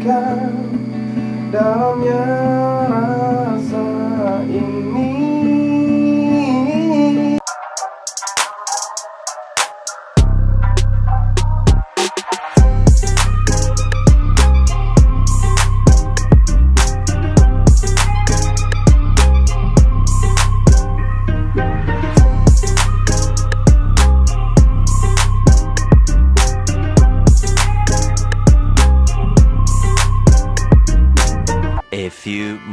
buktikan dalamnya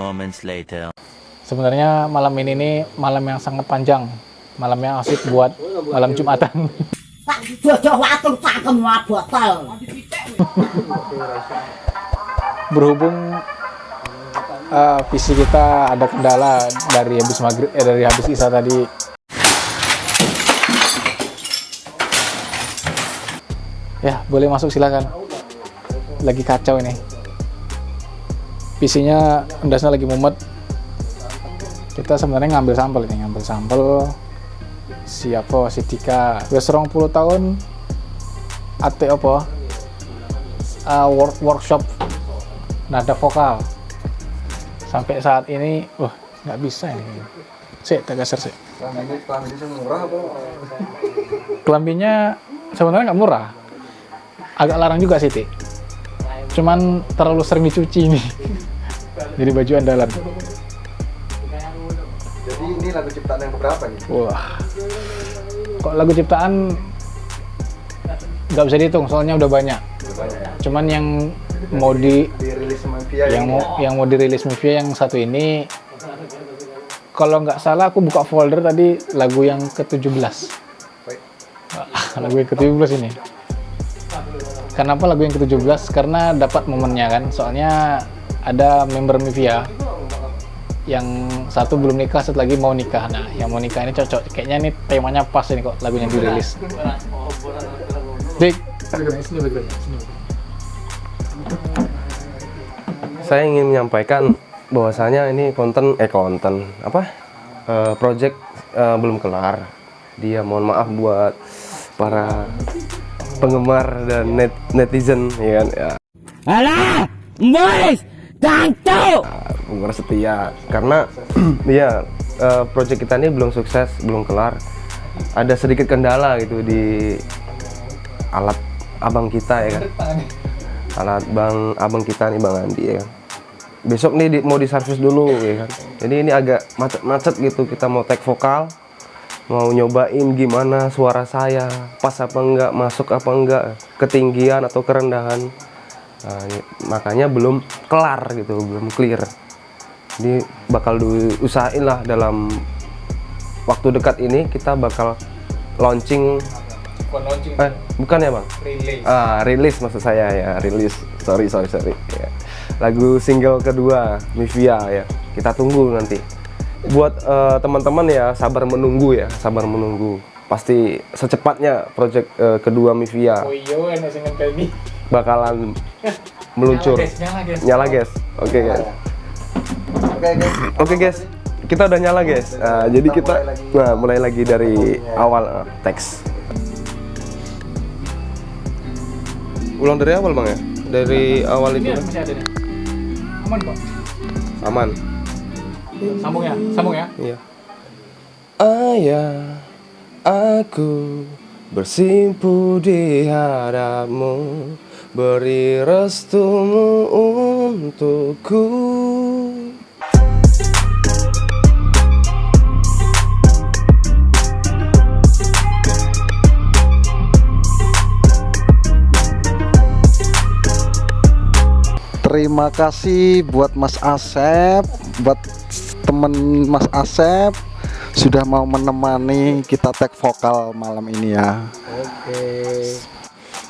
moments later. Sebenarnya malam ini nih malam yang sangat panjang, malam yang asik buat malam Jumatan. Pak botol. Berhubung eh, visi kita ada kendala dari habis maghrib, eh, dari habis isya tadi. Ya, boleh masuk silakan. Lagi kacau ini. PC-nya endasnya lagi mumet. Kita sebenarnya ngambil sampel ini, ngambil sampel siapa si Dika. Wis 20 tahun ate apa? Uh, work, workshop nada vokal. Sampai saat ini wah nggak bisa ini. Sih tak geser sih kelambinya sebenarnya nggak murah. Agak larang juga sih. Cuman terlalu sering dicuci ini. Jadi baju andalan. Jadi ini lagu ciptaan yang keberapa nih? wah. Kok lagu ciptaan nggak bisa dihitung soalnya udah banyak. Cuman yang mau di dirilis Via yang mau yang mau dirilis Mivia yang satu ini kalau nggak salah aku buka folder tadi lagu yang ke-17 Baik. lagu yang ke-17 ini kenapa lagu yang ke-17 karena dapat momennya kan. Soalnya ada member Mivia yang satu belum nikah satu lagi mau nikah. Nah yang mau nikah ini cocok. Kayaknya ini temanya pas ini kok lagunya dirilis Dik. Saya ingin menyampaikan bahwasanya ini konten eh konten apa? Eh, project eh, belum kelar. Dia mohon maaf buat para penggemar dan net, netizen ya kan? Ya. Alah, boys, tantu. penggemar setia. Karena ya eh, project kita ini belum sukses belum kelar. Ada sedikit kendala gitu di alat abang kita ya kan? Alat bang abang kita nih bang Andi ya kan? Besok nih di- mau diservis dulu ya kan? Jadi ini agak macet-macet gitu kita mau take vokal mau nyobain gimana suara saya? Pas apa enggak? Masuk apa enggak? Ketinggian atau kerendahan? Nah, ini- makanya belum kelar gitu belum clear. Jadi bakal diusahain lah dalam waktu dekat ini kita bakal launching eh bukan ya bang? Ah rilis maksud saya ya rilis sorry sorry sorry. Ya. lagu single kedua Mivia ya. Kita tunggu nanti buat eh, teman-teman ya sabar menunggu ya sabar menunggu. Pasti secepatnya project eh, kedua Mivia oh iya bakalan meluncur. Nyala guys nyala guys. Oke guys. Oke guys. oke guys. Kita udah nyala guys. Nah, jadi kita mulai lagi. nah mulai lagi dari awal eh, teks. Ulang dari awal bang ya? Dari awal itu ini kan? aman kok aman sambung ya sambung ya Iya. Ayah, aku bersimpu di hadapmu, beri restumu untukku. Terima kasih buat Mas Asep, buat temen Mas Asep sudah mau menemani kita tag vokal malam ini ya. Oke.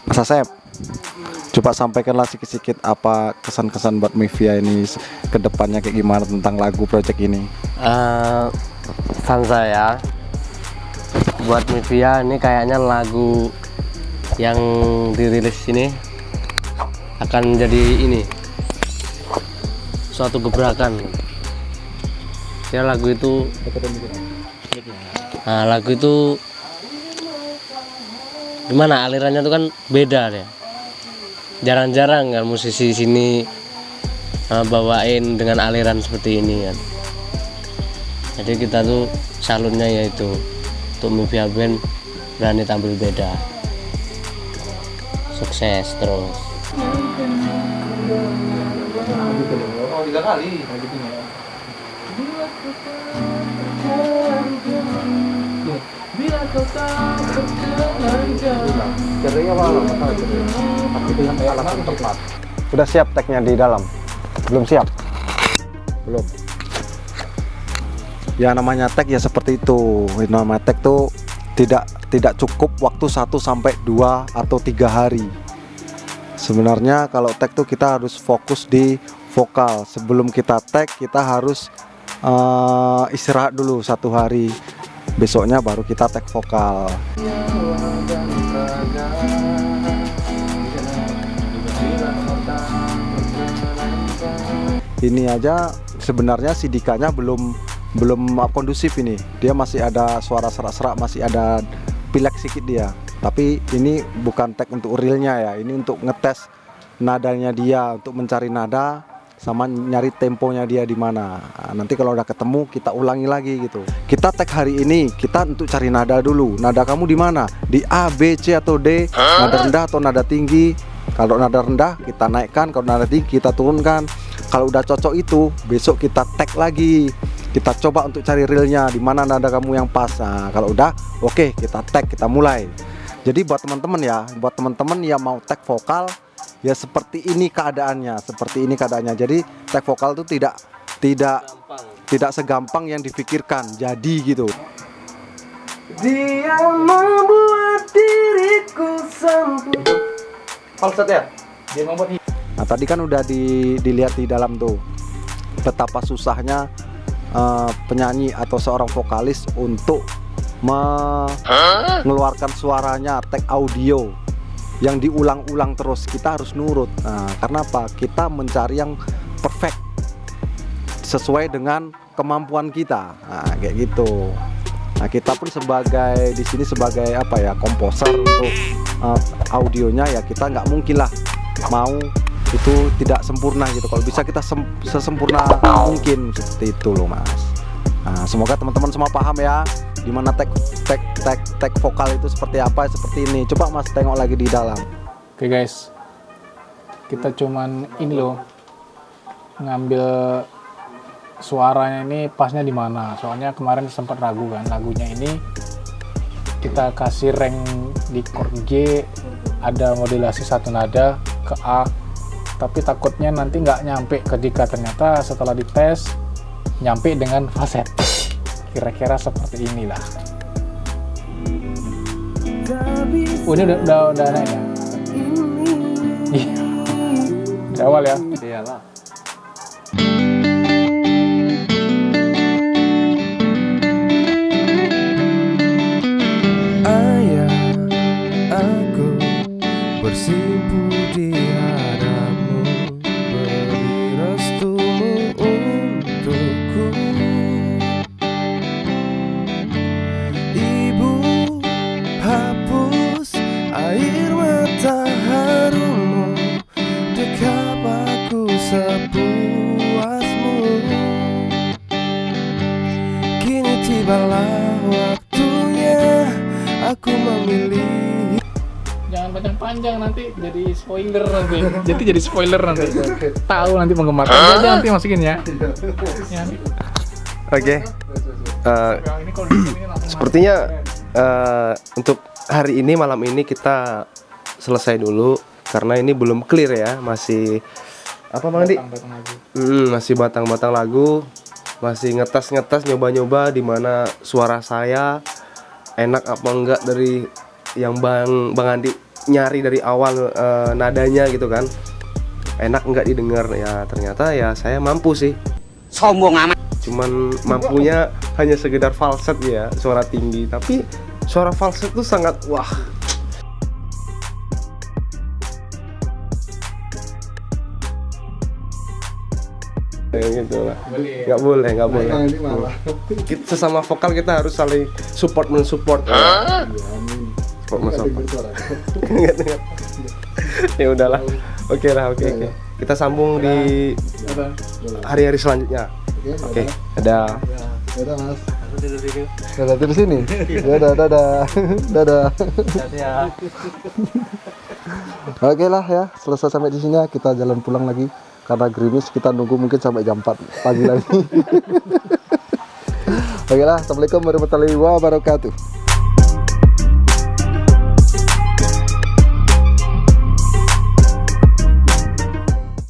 Mas Asep, coba sampaikanlah sedikit-sedikit apa kesan-kesan buat Mivia ini ke depannya kayak gimana tentang lagu project ini. Eh, pesan saya buat Mivia ini kayaknya lagu yang dirilis ini akan jadi ini suatu gebrakan ya lagu itu. Nah lagu itu gimana? Alirannya itu kan beda ya jarang-jarang kan musisi sini uh, bawain dengan aliran seperti ini kan. Jadi kita tuh salutnya yaitu untuk Mafia Band berani tampil beda. Sukses terus. Oh, tiga kali. Yang tepat. Sudah siap tagnya di dalam? Belum siap? Belum. Ya namanya tag ya seperti itu. Namanya tag tuh tidak tidak cukup waktu 1 sampai 2 atau tiga hari. Sebenarnya kalau tag tuh kita harus fokus di vokal. Sebelum kita tag kita harus eh, istirahat dulu satu hari. Besoknya baru kita tag vokal. ini aja sebenarnya si Dikanya belum belum kondusif ini dia masih ada suara serak-serak masih ada pilek sedikit dia tapi ini bukan tag untuk realnya ya ini untuk ngetes nadanya dia untuk mencari nada sama nyari temponya dia di mana. Nah, nanti kalau udah ketemu kita ulangi lagi gitu. Kita tag hari ini kita untuk cari nada dulu. Nada kamu di mana? Di A B C atau D? Nada rendah atau nada tinggi? Kalau nada rendah kita naikkan. Kalau nada tinggi kita turunkan. Kalau udah cocok itu besok kita tag lagi. Kita coba untuk cari realnya di mana nada kamu yang pas. Nah, kalau udah oke kita tag kita mulai. Jadi buat teman-teman ya buat teman-teman yang mau tag vokal ya seperti ini keadaannya seperti ini keadaannya. Jadi tag vokal itu tidak tidak tidak segampang yang dipikirkan jadi gitu. Dia membuat diriku sempurna. Falset ya? Dia membuat Nah tadi kan udah di- dilihat di dalam tuh betapa susahnya eh, penyanyi atau seorang vokalis untuk mengeluarkan suaranya tag audio yang diulang-ulang terus kita harus nurut. Nah, karena apa? Kita mencari yang perfect sesuai dengan kemampuan kita. Nah, kayak gitu. Nah, kita pun sebagai di sini sebagai apa ya komposer untuk eh, audionya ya kita nggak mungkin lah mau itu tidak sempurna gitu. Kalau bisa kita sem- sesempurna mungkin seperti itu loh mas. Nah, semoga teman-teman semua paham ya di mana tag tag tag tag vokal itu seperti apa seperti ini. Coba mas tengok lagi di dalam. Oke guys, kita cuman ini loh ngambil suaranya ini pasnya di mana. Soalnya kemarin sempat ragu kan lagunya ini kita kasih rank di chord G ada modulasi satu nada ke A tapi takutnya nanti nggak nyampe ketika ternyata setelah dites nyampe dengan falset kira-kira seperti inilah oh ini udah udah, udah naik ya Iya. Dari awal ya. Iyalah. Waktunya aku memilih Jangan panjang-panjang nanti jadi spoiler nanti. jadi jadi spoiler nanti. Tahu nanti penggemar. Aja nanti masukin ya. Ya. Oke. Eh, di sini langsung sepertinya eh, untuk hari ini malam ini kita selesai dulu karena ini belum clear ya, masih apa Bang Andi? Hmm, masih batang-batang lagu, masih ngetes-ngetes nyoba-nyoba di mana suara saya enak apa enggak dari yang Bang Bang Andi nyari dari awal eh, nadanya gitu kan. Enak enggak didengar ya ternyata ya saya mampu sih. Sombong amat. Cuman mampunya hanya sekedar falset ya, suara tinggi, tapi suara falset tuh sangat wah. Kayak gitu lah. Nggak boleh, nggak boleh. Nah. Kita, sesama vokal kita harus saling support mensupport. Support mensupport. Ya udahlah oke lah oke oke kita sambung di hari-hari selanjutnya oke ada Dadah mas. Dadah di sini. Dadah dadah dadah. Oke lah ya, selesai sampai di sini ya. Kita jalan pulang lagi karena gerimis kita nunggu mungkin sampai jam 4 pagi lagi. Oke lah, assalamualaikum warahmatullahi wabarakatuh.